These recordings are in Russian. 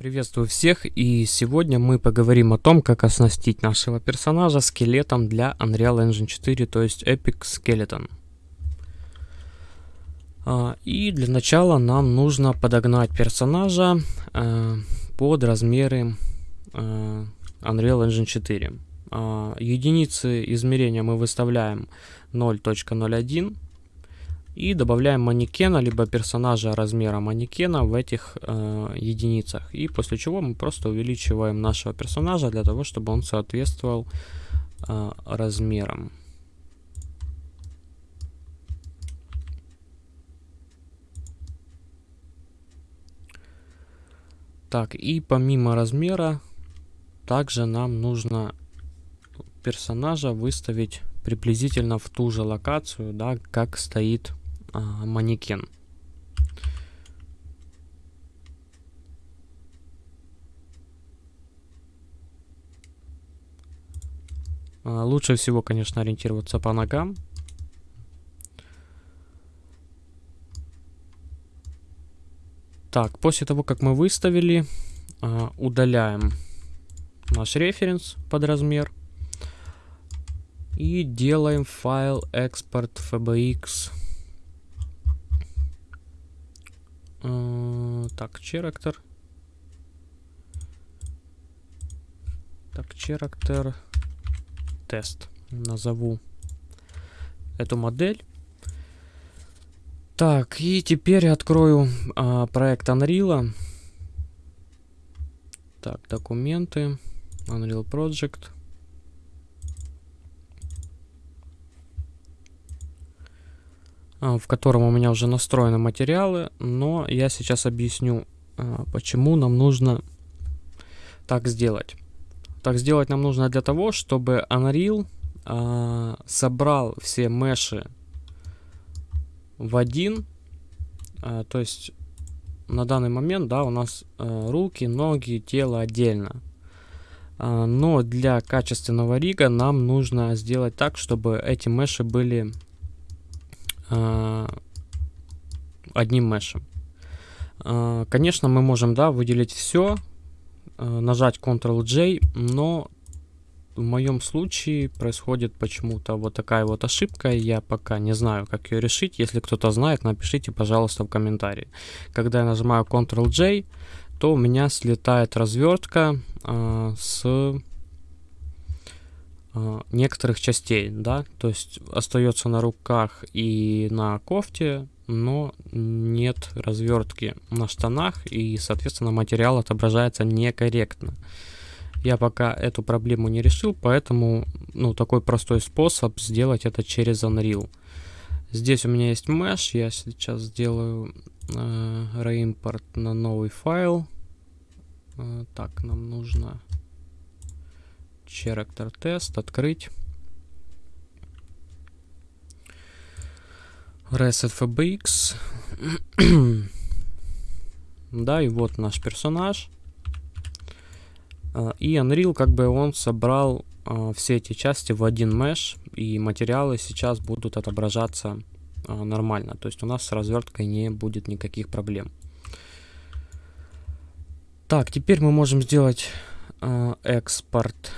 Приветствую всех и сегодня мы поговорим о том, как оснастить нашего персонажа скелетом для Unreal Engine 4, то есть Epic Skeleton. А, и для начала нам нужно подогнать персонажа э, под размеры э, Unreal Engine 4. А, единицы измерения мы выставляем 0.01 и добавляем манекена, либо персонажа размера манекена в этих э, единицах. И после чего мы просто увеличиваем нашего персонажа для того, чтобы он соответствовал э, размерам. Так, и помимо размера, также нам нужно персонажа выставить приблизительно в ту же локацию, да, как стоит а, манекен. А, лучше всего, конечно, ориентироваться по ногам. Так, после того, как мы выставили, а, удаляем наш референс под размер. И делаем файл экспорт fbx так, character. Так, character тест. Назову эту модель. Так, и теперь открою а, проект Unreal. Так, документы. Unreal Project. В котором у меня уже настроены материалы, но я сейчас объясню, а, почему нам нужно так сделать. Так сделать нам нужно для того, чтобы Unreal а, собрал все меши в один, то есть на данный момент, да, у нас руки, ноги, тело отдельно. Но для качественного рига нам нужно сделать так, чтобы эти меши были Э, одним мешем. Э, конечно, мы можем, да, выделить все, э, нажать Ctrl-J, но в моем случае происходит почему-то вот такая вот ошибка. Я пока не знаю, как ее решить. Если кто-то знает, напишите, пожалуйста, в комментарии. Когда я нажимаю Ctrl-J, то у меня слетает развертка э, с э, некоторых частей, да, то есть остается на руках и на кофте, но нет развертки на штанах и, соответственно, материал отображается некорректно. Я пока эту проблему не решил, поэтому, ну, такой простой способ сделать это через Unreal. Здесь у меня есть mesh, я сейчас сделаю э, реимпорт на новый файл. Э, так, нам нужно Character тест, открыть. Reset FBX. да, и вот наш персонаж. А, и Unreal, как бы он собрал uh, все эти части в один mesh, и материалы сейчас будут отображаться uh, нормально. То есть у нас с разверткой не будет никаких проблем. Так, теперь мы можем сделать экспорт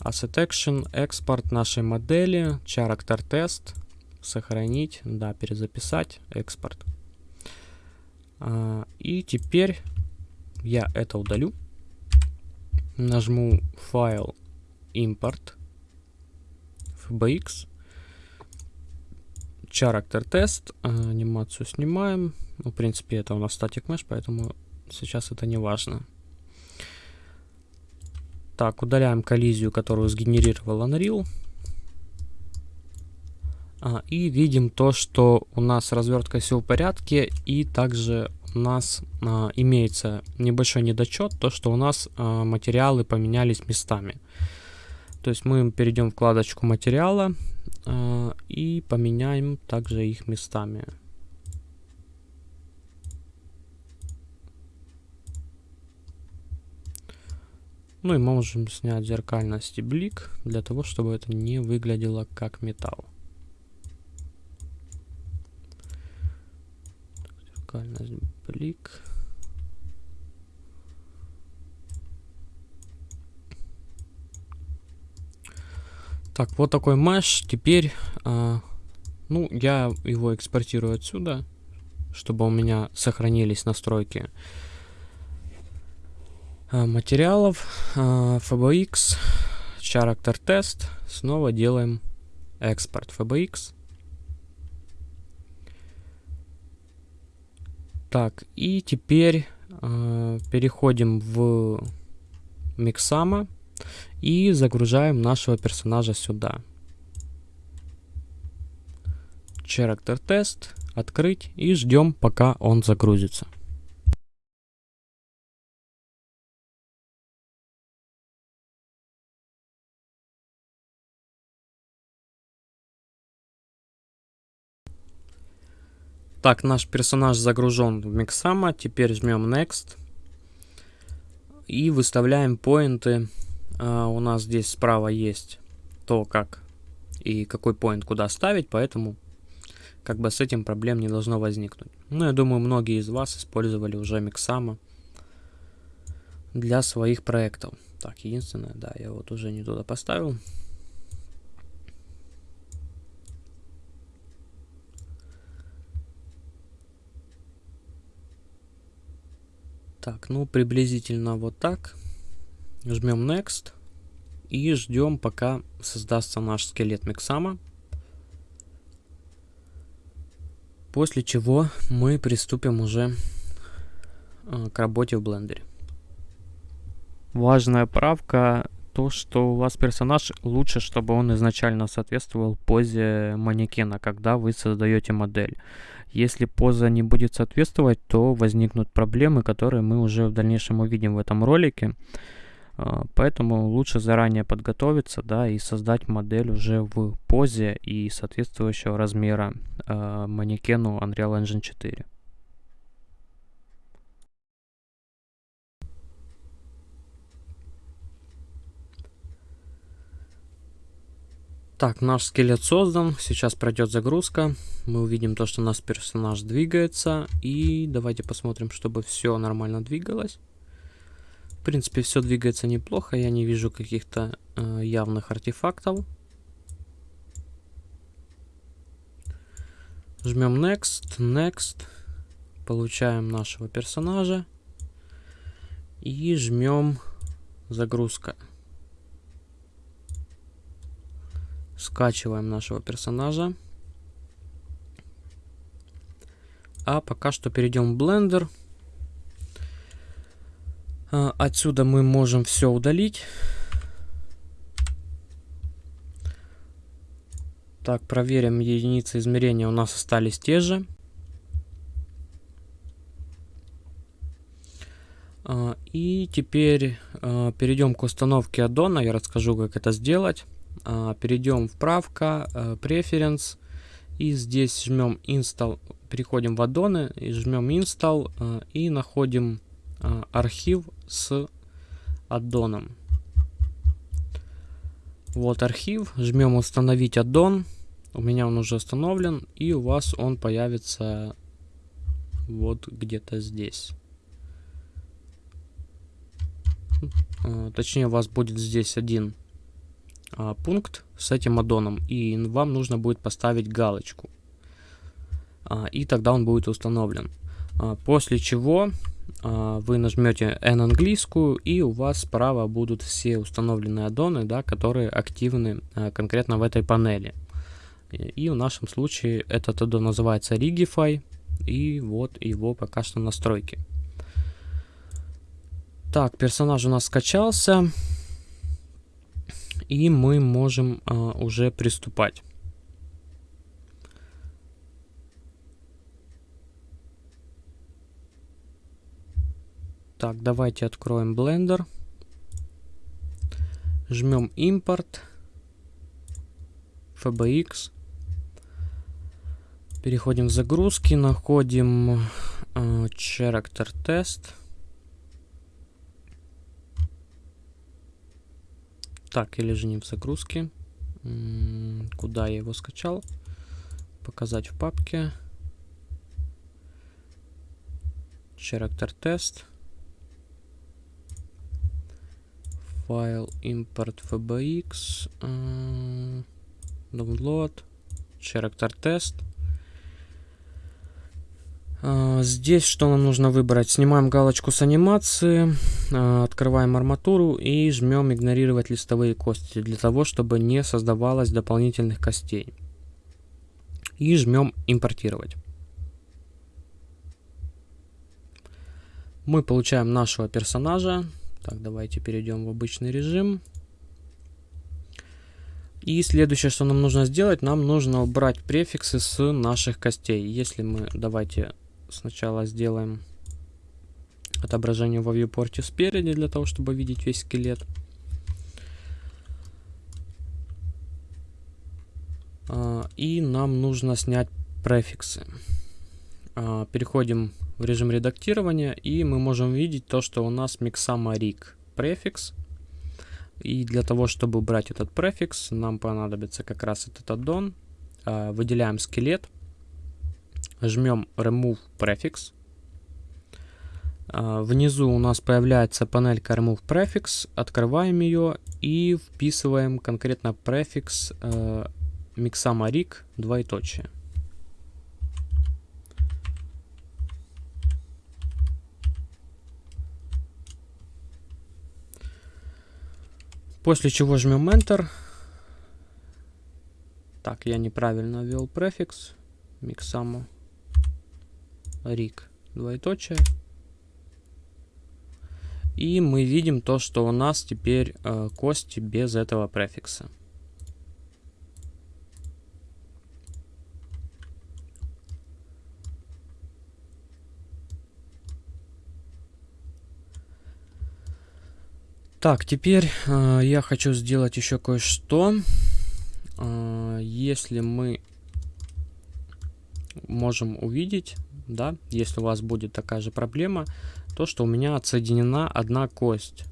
Asset Action, экспорт нашей модели, character test, сохранить, да, перезаписать, экспорт. А, и теперь я это удалю. Нажму файл import fbx character test, а, анимацию снимаем. Ну, в принципе, это у нас static mesh, поэтому сейчас это не важно. Так, удаляем коллизию, которую сгенерировал Unreal. А, и видим то, что у нас развертка все в порядке. И также у нас а, имеется небольшой недочет, то что у нас а, материалы поменялись местами. То есть мы перейдем в вкладочку материала а, и поменяем также их местами. Ну и можем снять зеркальность и блик, для того, чтобы это не выглядело как металл. Зеркальность, блик. Так, вот такой меш. Теперь, а, ну, я его экспортирую отсюда, чтобы у меня сохранились настройки. Э, материалов. А, FBX, Character Test. Снова делаем экспорт FBX. Так, и теперь э, переходим в Mixama и загружаем нашего персонажа сюда. Character Test, открыть и ждем, пока он загрузится. Так, наш персонаж загружен в Mixama. Теперь жмем Next. И выставляем поинты. Uh, у нас здесь справа есть то, как и какой поинт куда ставить, поэтому как бы с этим проблем не должно возникнуть. Ну, я думаю, многие из вас использовали уже Mixama для своих проектов. Так, единственное, да, я вот уже не туда поставил. Так, ну приблизительно вот так. Жмем Next. И ждем, пока создастся наш скелет Миксама. После чего мы приступим уже э, к работе в блендере. Важная правка то, что у вас персонаж лучше, чтобы он изначально соответствовал позе манекена, когда вы создаете модель. Если поза не будет соответствовать, то возникнут проблемы, которые мы уже в дальнейшем увидим в этом ролике. А, поэтому лучше заранее подготовиться, да, и создать модель уже в позе и соответствующего размера э, манекену Unreal Engine 4. Так, наш скелет создан. Сейчас пройдет загрузка. Мы увидим то, что наш персонаж двигается. И давайте посмотрим, чтобы все нормально двигалось. В принципе, все двигается неплохо. Я не вижу каких-то э, явных артефактов. Жмем Next, Next. Получаем нашего персонажа. И жмем загрузка. Скачиваем нашего персонажа. А пока что перейдем в Blender. А, отсюда мы можем все удалить. Так, проверим, единицы измерения у нас остались те же. А, и теперь а, перейдем к установке аддона. Я расскажу, как это сделать. А, перейдем в правка, а, Preference, и здесь жмем Install, переходим в аддоны, и жмем Install, а, и находим архив с аддоном. Вот архив, жмем установить аддон, у меня он уже установлен, и у вас он появится вот где-то здесь. Точнее, у вас будет здесь один пункт с этим аддоном, и вам нужно будет поставить галочку. А, и тогда он будет установлен. А, после чего а, вы нажмете N английскую, и у вас справа будут все установленные аддоны, да, которые активны а, конкретно в этой панели. И в нашем случае этот аддон называется Rigify, и вот его пока что настройки. Так, персонаж у нас скачался и мы можем а, уже приступать. Так, давайте откроем Blender. Жмем импорт. FBX. Переходим в загрузки, находим э, Character Test. Так, или же не в загрузке. Куда я его скачал? Показать в папке. Character Test. файл import fbx, э, download, character test. Э, здесь что нам нужно выбрать? Снимаем галочку с анимации, открываем арматуру и жмем игнорировать листовые кости для того, чтобы не создавалось дополнительных костей. И жмем импортировать. Мы получаем нашего персонажа. Так, давайте перейдем в обычный режим. И следующее, что нам нужно сделать, нам нужно убрать префиксы с наших костей. Если мы, давайте сначала сделаем отображение во viewport спереди, для того, чтобы видеть весь скелет. А, и нам нужно снять префиксы. А, переходим в режим редактирования, и мы можем видеть то, что у нас Rig префикс. И для того, чтобы убрать этот префикс, нам понадобится как раз этот аддон. А, выделяем скелет, жмем Remove Prefix. А, внизу у нас появляется панелька Remove Prefix, открываем ее и вписываем конкретно префикс э, Mixama Rig двоеточие. После чего жмем Enter. Так, я неправильно ввел префикс. Рик. Двоеточие. И мы видим то, что у нас теперь э, кости без этого префикса. Так, теперь э, я хочу сделать еще кое-что. Э, если мы можем увидеть, да, если у вас будет такая же проблема, то, что у меня отсоединена одна кость.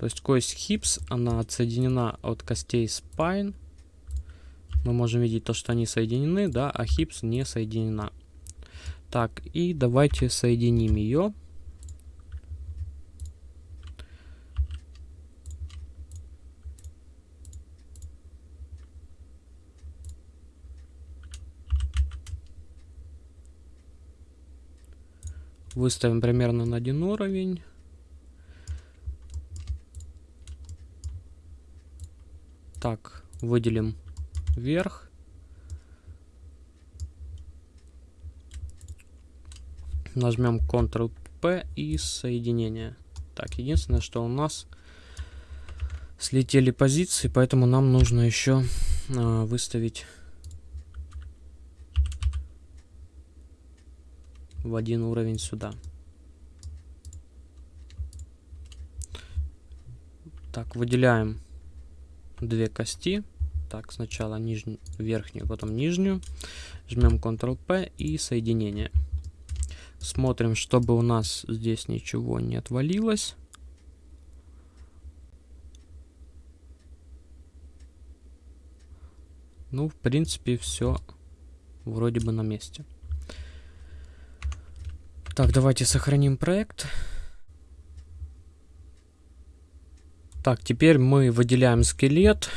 То есть кость хипс, она отсоединена от костей spine. Мы можем видеть то, что они соединены, да, а хипс не соединена. Так, и давайте соединим ее. Выставим примерно на один уровень. Так, выделим вверх. Нажмем Ctrl-P и соединение. Так, единственное, что у нас слетели позиции, поэтому нам нужно еще э, выставить в один уровень сюда. Так, выделяем две кости. Так, сначала нижнюю, верхнюю, потом нижнюю. Жмем Ctrl-P и соединение. Смотрим, чтобы у нас здесь ничего не отвалилось. Ну, в принципе, все вроде бы на месте. Так, давайте сохраним проект. Так, теперь мы выделяем скелет.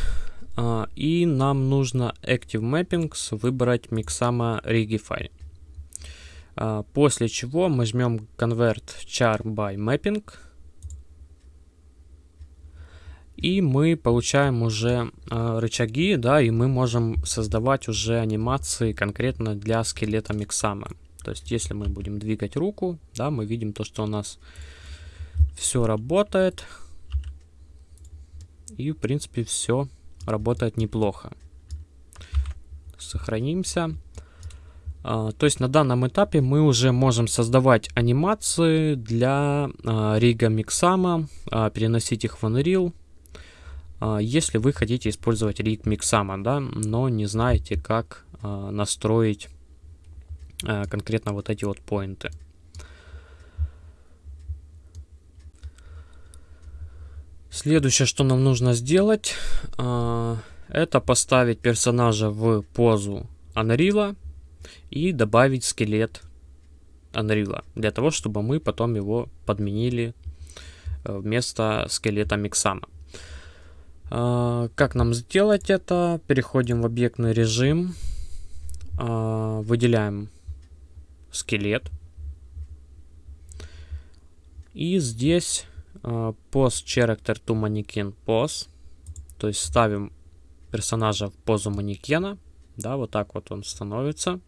А, и нам нужно Active Mappings выбрать Mixama Rigify. А, после чего мы жмем Convert Char by Mapping. И мы получаем уже э, рычаги, да, и мы можем создавать уже анимации конкретно для скелета Миксама. То есть, если мы будем двигать руку, да, мы видим то, что у нас все работает. И, в принципе, все работает неплохо. Сохранимся. А, то есть на данном этапе мы уже можем создавать анимации для а, Рига Миксама, а, переносить их в Unreal, а, если вы хотите использовать Rig Mixama, да, но не знаете, как настроить конкретно вот эти вот поинты. Следующее, что нам нужно сделать, э, это поставить персонажа в позу Unreal и добавить скелет Unreal, для того, чтобы мы потом его подменили вместо скелета Миксама. Как нам сделать это? Переходим в объектный режим, выделяем скелет. И здесь post character to mannequin pose, то есть ставим персонажа в позу манекена, да, вот так вот он становится.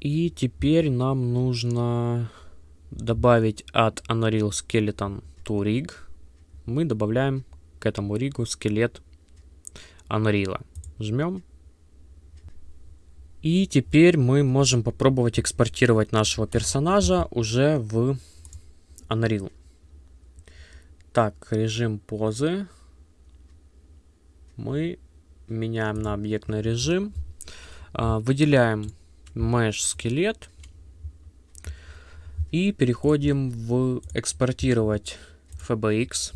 И теперь нам нужно добавить от Unreal Skeleton to Rig. Мы добавляем к этому ригу скелет Unreal. Жмем. И теперь мы можем попробовать экспортировать нашего персонажа уже в Unreal. Так, режим позы. Мы меняем на объектный режим. А, выделяем mesh скелет. И переходим в экспортировать FBX.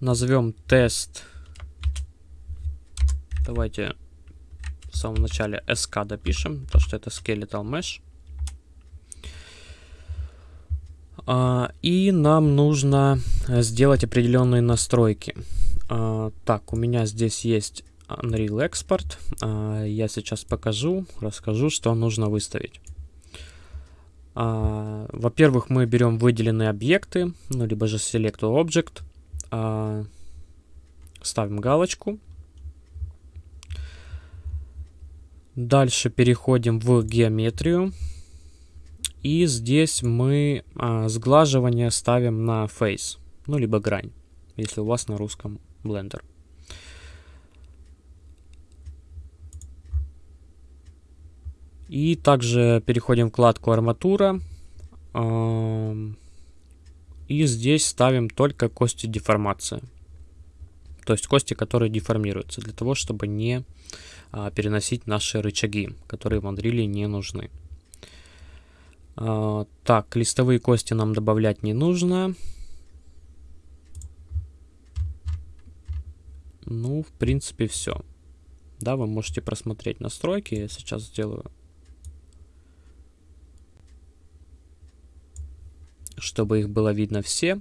Назовем тест. Давайте в самом начале SK допишем, то что это skeletal mesh. А, и нам нужно сделать определенные настройки. А, так, у меня здесь есть Unreal Export. А, я сейчас покажу, расскажу, что нужно выставить. А, Во-первых, мы берем выделенные объекты, ну, либо же Select Object. А, ставим галочку. Дальше переходим в геометрию. И здесь мы а, сглаживание ставим на face, ну, либо грань, если у вас на русском Blender. И также переходим в вкладку арматура. И здесь ставим только кости деформации. То есть кости, которые деформируются, для того, чтобы не а, переносить наши рычаги, которые в Unreal не нужны. А, так, листовые кости нам добавлять не нужно. Ну, в принципе, все. Да, вы можете просмотреть настройки. Я сейчас сделаю чтобы их было видно все.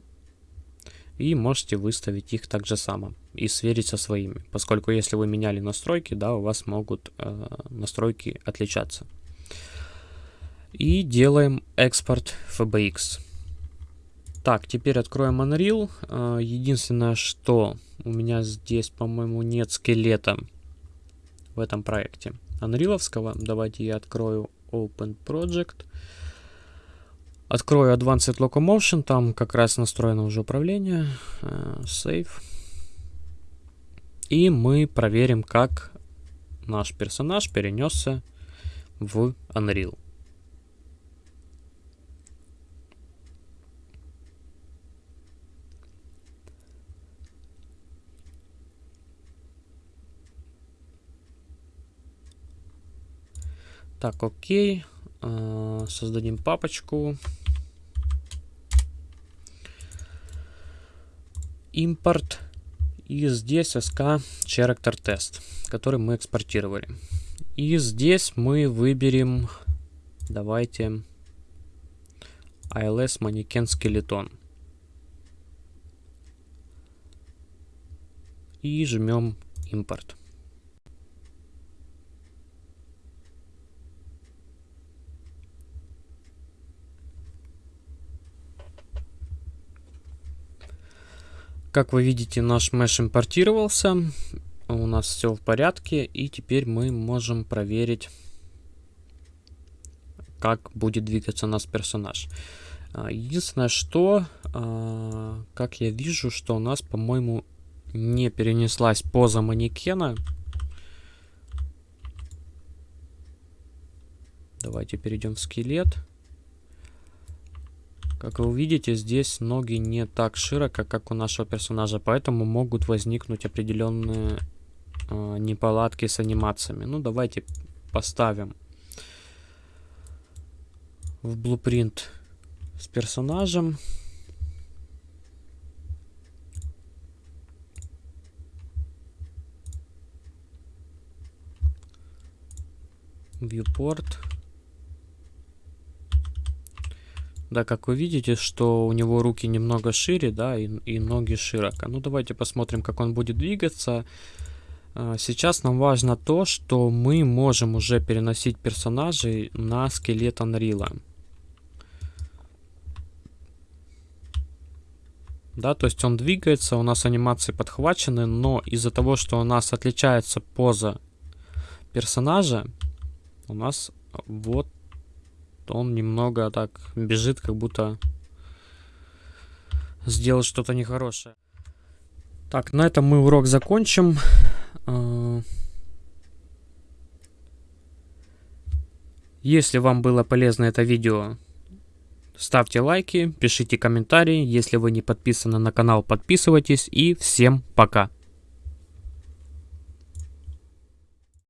И можете выставить их так же само и сверить со своими, поскольку если вы меняли настройки, да, у вас могут э, настройки отличаться. И делаем экспорт FBX. Так, теперь откроем Unreal. Э, единственное, что у меня здесь, по-моему, нет скелета в этом проекте. Unrealовского. Давайте я открою Open Project. Открою Advanced Locomotion, там как раз настроено уже управление. Save. И мы проверим, как наш персонаж перенесся в Unreal. Так, окей. Создадим папочку. Импорт. И здесь SK Character Test, который мы экспортировали. И здесь мы выберем, давайте, ILS Mannequin Skeleton. И жмем импорт. Как вы видите, наш меш импортировался. У нас все в порядке. И теперь мы можем проверить, как будет двигаться наш персонаж. А, единственное, что, а, как я вижу, что у нас, по-моему, не перенеслась поза манекена. Давайте перейдем в скелет. Как вы видите, здесь ноги не так широко, как у нашего персонажа, поэтому могут возникнуть определенные э, неполадки с анимациями. Ну, давайте поставим в блупринт с персонажем. Viewport. Да, как вы видите, что у него руки немного шире, да, и, и ноги широко. Ну, давайте посмотрим, как он будет двигаться. А, сейчас нам важно то, что мы можем уже переносить персонажей на скелет Unreal. Да, то есть он двигается, у нас анимации подхвачены, но из-за того, что у нас отличается поза персонажа, у нас вот он немного так бежит, как будто сделал что-то нехорошее. Так, на этом мы урок закончим. А, если вам было полезно это видео, ставьте лайки, пишите комментарии. Если вы не подписаны на канал, подписывайтесь. И всем пока.